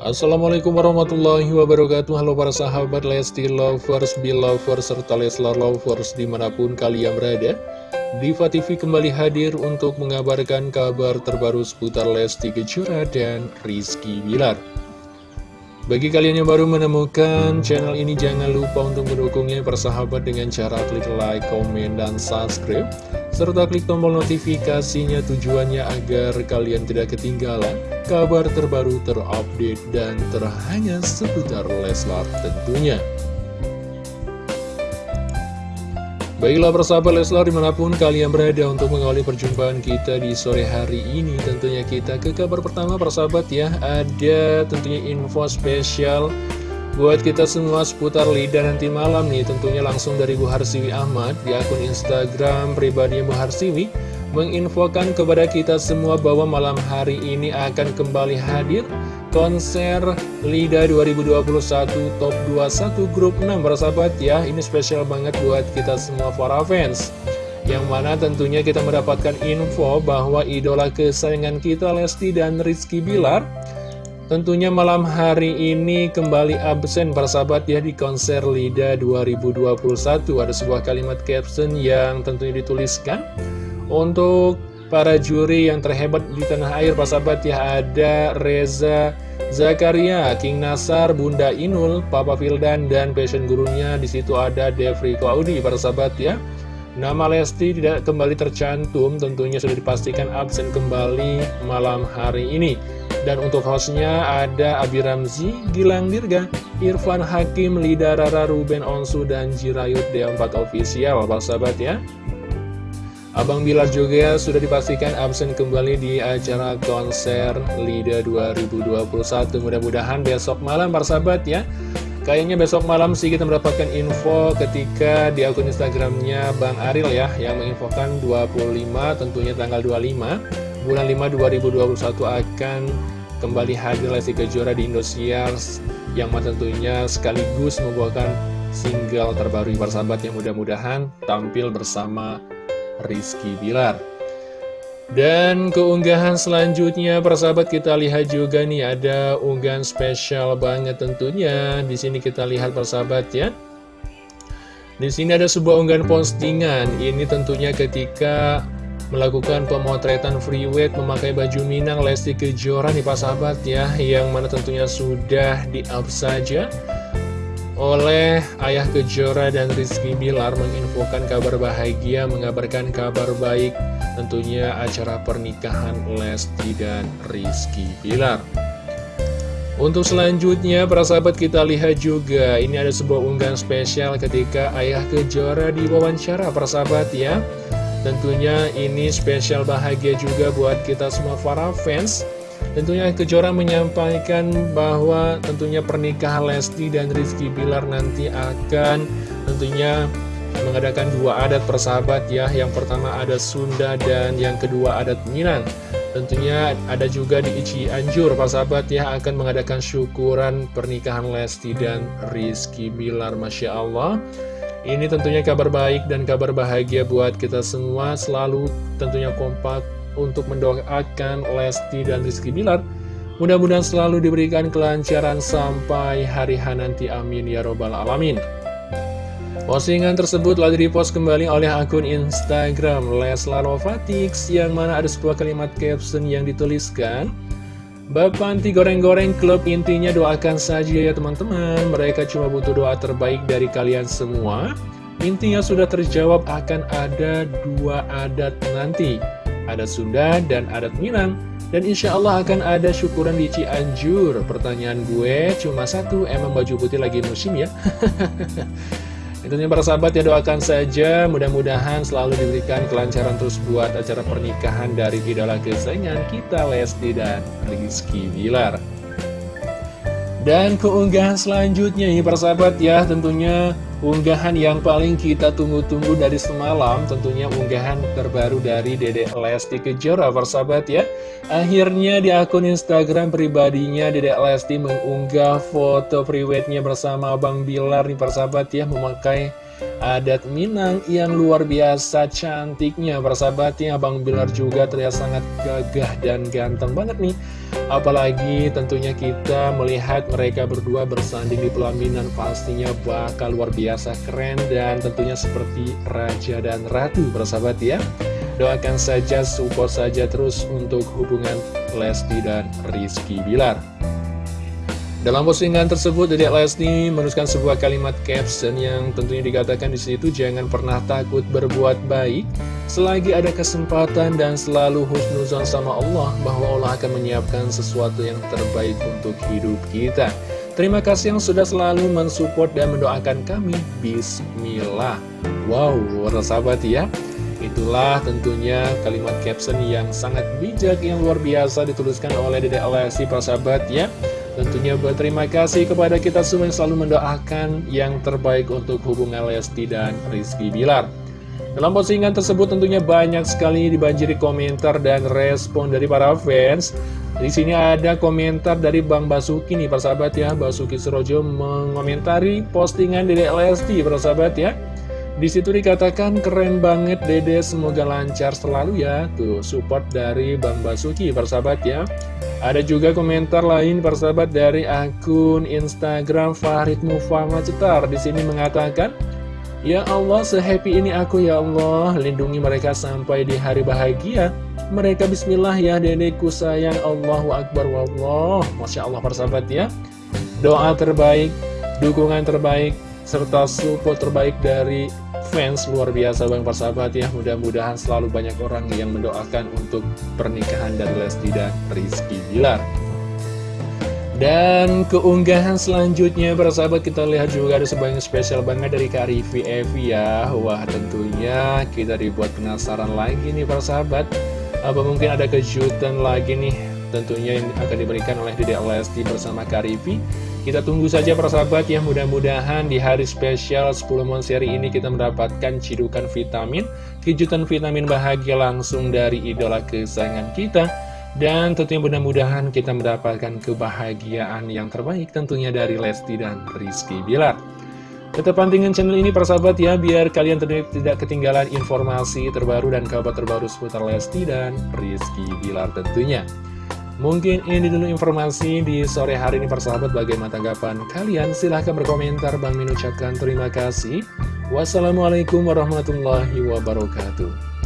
Assalamualaikum warahmatullahi wabarakatuh. Halo para sahabat Lesti Lovers, Belovers, serta Leslar Lovers di mana pun kalian berada. Diva TV kembali hadir untuk mengabarkan kabar terbaru seputar Lesti Kejora dan Rizky Bilar. Bagi kalian yang baru menemukan channel ini, jangan lupa untuk mendukungnya persahabat dengan cara klik like, komen, dan subscribe. Serta klik tombol notifikasinya tujuannya agar kalian tidak ketinggalan kabar terbaru terupdate dan terhangat seputar Leslar tentunya. Baiklah persahabat Leslar di mana pun kalian berada untuk mengawali perjumpaan kita di sore hari ini Tentunya kita ke kabar pertama persahabat ya Ada tentunya info spesial buat kita semua seputar lidah nanti malam nih. Tentunya langsung dari Bu Harsiwi Ahmad di akun Instagram pribadi Bu Harsiwi Menginfokan kepada kita semua bahwa malam hari ini akan kembali hadir konser LIDA 2021 Top 21 Grup 6 bersahabat ya Ini spesial banget buat kita semua para fans. Yang mana tentunya kita mendapatkan info bahwa idola kesayangan kita Lesti dan Rizky Bilar Tentunya malam hari ini kembali absen bersahabat ya di konser LIDA 2021 Ada sebuah kalimat caption yang tentunya dituliskan Untuk para juri yang terhebat di tanah air sahabat ya ada Reza Zakaria, King Nasar, Bunda Inul, Papa Fildan dan passion gurunya di situ ada Devri Audi sahabat ya. Nama Lesti tidak kembali tercantum, tentunya sudah dipastikan absen kembali malam hari ini. Dan untuk hostnya ada Abi Ramzi, Gilang Dirga, Irfan Hakim, Lida Rara, Ruben Onsu, dan Jirayut D4 Official, sahabat ya. Abang Bilar juga sudah dipastikan absen kembali di acara konser LIDA 2021 Mudah-mudahan besok malam para sahabat ya. Kayaknya besok malam sih kita mendapatkan info ketika di akun Instagramnya Bang Aril ya Yang menginfokan 25 tentunya tanggal 25 Bulan 5 2021 akan kembali hadir Lesti Kejora di Indosiar Yang tentunya sekaligus membawakan single terbaru para sahabat yang mudah-mudahan tampil bersama Rizky Bilar. Dan keunggahan selanjutnya persahabat kita lihat juga nih ada unggahan spesial banget tentunya. Di sini kita lihat persahabat ya. Di sini ada sebuah unggahan postingan. Ini tentunya ketika melakukan pemotretan free weight memakai baju Minang Lesti Kejora nih persahabat ya yang mana tentunya sudah di-up saja oleh Ayah Kejora dan Rizky Bilar menginfokan kabar bahagia, mengabarkan kabar baik tentunya acara pernikahan Lesti dan Rizky Bilar. Untuk selanjutnya, para sahabat kita lihat juga, ini ada sebuah unggahan spesial ketika Ayah Kejora diwawancara, para sahabat ya. Tentunya ini spesial bahagia juga buat kita semua para fans. Tentunya Kejora menyampaikan bahwa tentunya pernikahan Lesti dan Rizky Bilar nanti akan tentunya mengadakan dua adat persahabat ya. Yang pertama ada Sunda dan yang kedua adat Minang. Tentunya ada juga di Cianjur persahabat ya akan mengadakan syukuran pernikahan Lesti dan Rizky Bilar. Masya Allah ini tentunya kabar baik dan kabar bahagia buat kita semua selalu tentunya kompak untuk mendoakan Lesti dan Rizky Bilar. Mudah-mudahan selalu diberikan kelancaran sampai hari nanti. Amin ya robbal alamin. Postingan tersebut telah direpost kembali oleh akun Instagram Leslar yang mana ada sebuah kalimat caption yang dituliskan Bapak anti goreng-goreng klub intinya doakan saja ya teman-teman Mereka cuma butuh doa terbaik dari kalian semua Intinya sudah terjawab akan ada dua adat nanti ada Sunda dan adat Minang. Dan insya Allah akan ada syukuran di Cianjur. Pertanyaan gue cuma satu, emang baju putih lagi musim ya? Tentunya para sahabat ya doakan saja mudah-mudahan selalu diberikan kelancaran terus buat acara pernikahan dari idola kesayangan kita Lesti dan Rizky Bilar. Dan keunggahan selanjutnya ini para sahabat ya tentunya unggahan yang paling kita tunggu-tunggu dari semalam tentunya unggahan terbaru dari Dede Lesti Kejora persahabat ya. Akhirnya di akun Instagram pribadinya Dede Lesti mengunggah foto priwetnya bersama Bang Bilar nih persahabat ya memakai adat Minang yang luar biasa cantiknya. Persahabatnya Bang Bilar juga terlihat sangat gagah dan ganteng banget nih. Apalagi tentunya kita melihat mereka berdua bersanding di pelaminan pastinya bakal luar biasa keren dan tentunya seperti raja dan ratu persahabat ya. Doakan saja support saja terus untuk hubungan Lesti dan Rizky Bilar dalam postingan tersebut, Dedek Lesti menuliskan sebuah kalimat caption yang tentunya dikatakan di situ jangan pernah takut berbuat baik selagi ada kesempatan dan selalu husnuzon sama Allah bahwa Allah akan menyiapkan sesuatu yang terbaik untuk hidup kita. Terima kasih yang sudah selalu mensupport dan mendoakan kami. Bismillah. Wow, sahabat ya. Itulah tentunya kalimat caption yang sangat bijak yang luar biasa dituliskan oleh Dedek Lesti persahabat ya. Tentunya berterima kasih kepada kita semua yang selalu mendoakan yang terbaik untuk hubungan Lesti dan Rizky Bilar. Dalam postingan tersebut tentunya banyak sekali dibanjiri komentar dan respon dari para fans. Di sini ada komentar dari Bang Basuki nih persahabat ya. Basuki Serojo mengomentari postingan Dede Lesti persahabat ya. Di situ dikatakan keren banget Dede, semoga lancar selalu ya. Tuh support dari Bang Basuki persahabat ya. Ada juga komentar lain persahabat dari akun Instagram Farid Mufama Cetar. Di sini mengatakan, Ya Allah, sehappy ini aku ya Allah, lindungi mereka sampai di hari bahagia. Mereka bismillah ya dedekku sayang Allahu Akbar Wallah. Masya Allah persahabat ya. Doa terbaik, dukungan terbaik, serta support terbaik dari fans luar biasa Bang persahabat ya. Mudah-mudahan selalu banyak orang yang mendoakan untuk pernikahan dari Lesti dan Rizky Bilar. Dan keunggahan selanjutnya para sahabat kita lihat juga ada sebuah yang spesial banget dari Kak Rivi Evi ya. Wah tentunya kita dibuat penasaran lagi nih para sahabat Apa mungkin ada kejutan lagi nih tentunya yang akan diberikan oleh Dede Lesti bersama Kak Rivi kita tunggu saja para sahabat ya, mudah-mudahan di hari spesial 10 Monseri ini kita mendapatkan cidukan vitamin, kejutan vitamin bahagia langsung dari idola kesayangan kita. Dan tentunya mudah-mudahan kita mendapatkan kebahagiaan yang terbaik tentunya dari Lesti dan Rizky Bilar. Tetap pantingan channel ini para sahabat ya, biar kalian tidak ketinggalan informasi terbaru dan kabar terbaru seputar Lesti dan Rizky Bilar tentunya. Mungkin ini dulu informasi di sore hari ini persahabat. Bagaimana tanggapan kalian? Silahkan berkomentar. Bang Min ucapkan terima kasih. Wassalamualaikum warahmatullahi wabarakatuh